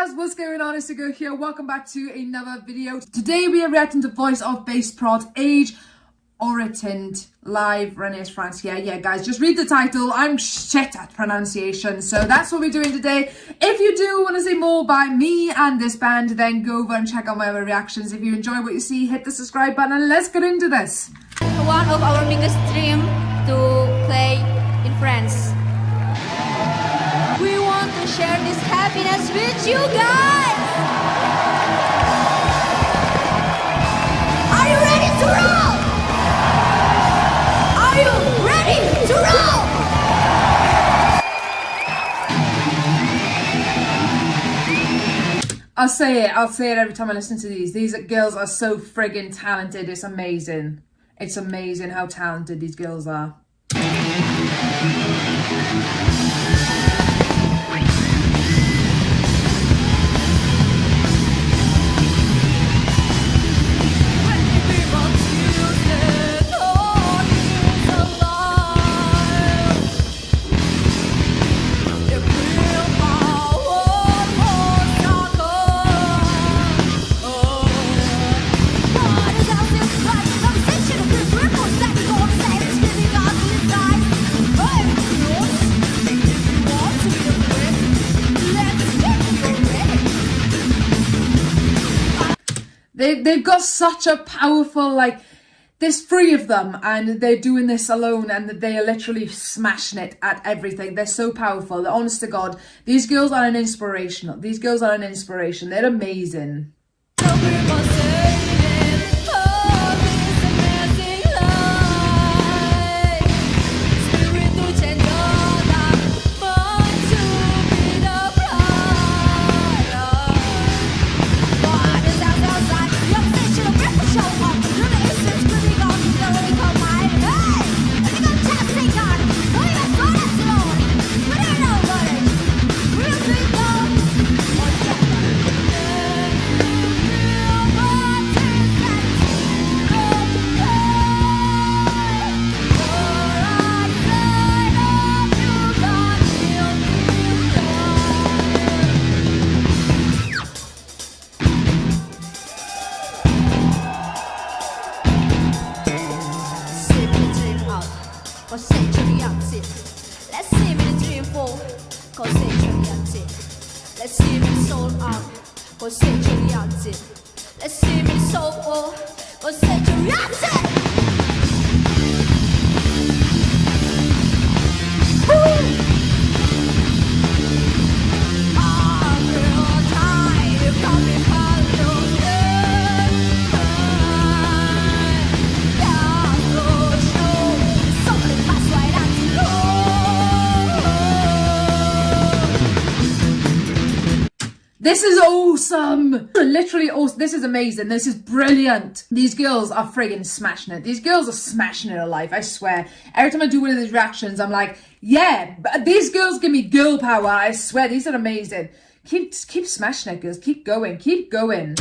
guys, what's going on? It's Go here. Welcome back to another video. Today we are reacting to Voice of Baceprot Age Oritant live Renaissance France here. Yeah, guys, just read the title. I'm shit at pronunciation, so that's what we're doing today. If you do want to see more by me and this band, then go over and check out my other reactions. If you enjoy what you see, hit the subscribe button and let's get into this. One of our biggest dream to play this happiness with you guys. Are you ready to roll? Are you ready to roll? I'll say it, I'll say it every time I listen to these. These girls are so friggin' talented. It's amazing. It's amazing how talented these girls are. They, they've got such a powerful, like, there's three of them and they're doing this alone and they are literally smashing it at everything. They're so powerful. They're honest to God. These girls are an inspiration. These girls are an inspiration. They're amazing. Let's see me soul out. Cause century. Let's see me soul. Cause century This is awesome! Literally awesome. This is amazing. This is brilliant. These girls are friggin' smashing it. These girls are smashing it alive, I swear. Every time I do one of these reactions, I'm like, yeah, these girls give me girl power. I swear, these are amazing. Keep, keep smashing it, girls. Keep going. Keep going.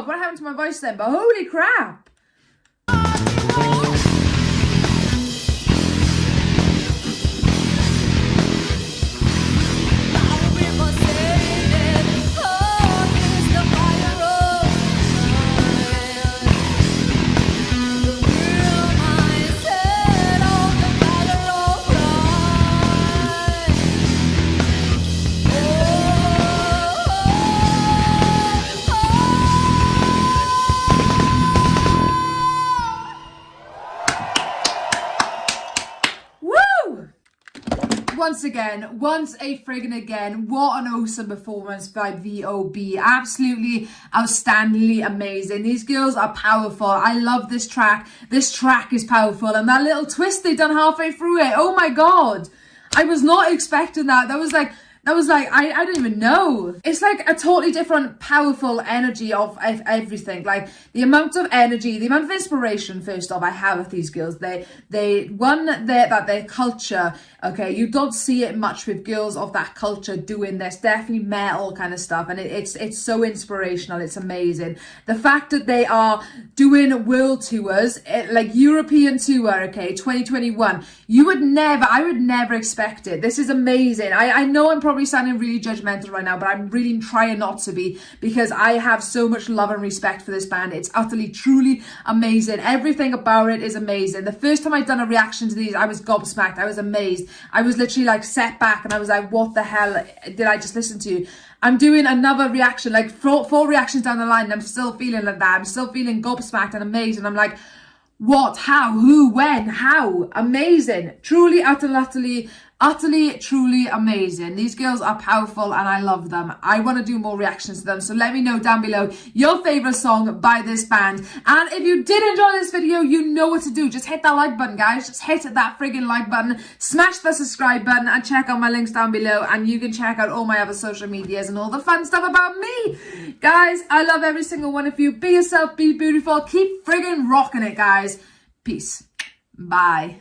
God! What happened to my voice then? But holy crap! Again, once a friggin' again, what an awesome performance by VOB. Absolutely outstandingly amazing. These girls are powerful. I love this track. This track is powerful. And that little twist they done halfway through it. Oh my god. I was not expecting that. That was like I was like, I, I don't even know. It's like a totally different, powerful energy of, everything. Like the amount of energy, the amount of inspiration, first off, I have with these girls. They, they, one, they, that their culture, okay, you don't see it much with girls of that culture doing this. Definitely metal kind of stuff. And it, it's, it's so inspirational. It's amazing. The fact that they are doing world tours, eh, like European tour, okay, 2021, you would never, I would never expect it. This is amazing. I, I know I'm probably sounding really judgmental right now, but I'm really trying not to be because I have so much love and respect for this band. It's utterly, truly amazing. Everything about it is amazing. The first time I'd done a reaction to these, I was gobsmacked. I was amazed. I was literally like set back and I was like, what the hell did I just listen to? I'm doing another reaction, like four, four reactions down the line, and I'm still feeling like that. I'm still feeling gobsmacked and amazed. And I'm like, what, how, who, when, how, amazing, truly, utterly, utterly utterly truly amazing. These girls are powerful and i love them. I want to do more reactions to them so let me know down below your favorite song by this band. And if you did enjoy this video you know what to do. Just hit that like button guys. Just hit that friggin like button. Smash the subscribe button and check out my links down below. And you can check out all my other social medias and all the fun stuff about me. Guys i love every single one of you. Be yourself be beautiful. Keep friggin rocking it guys. Peace. Bye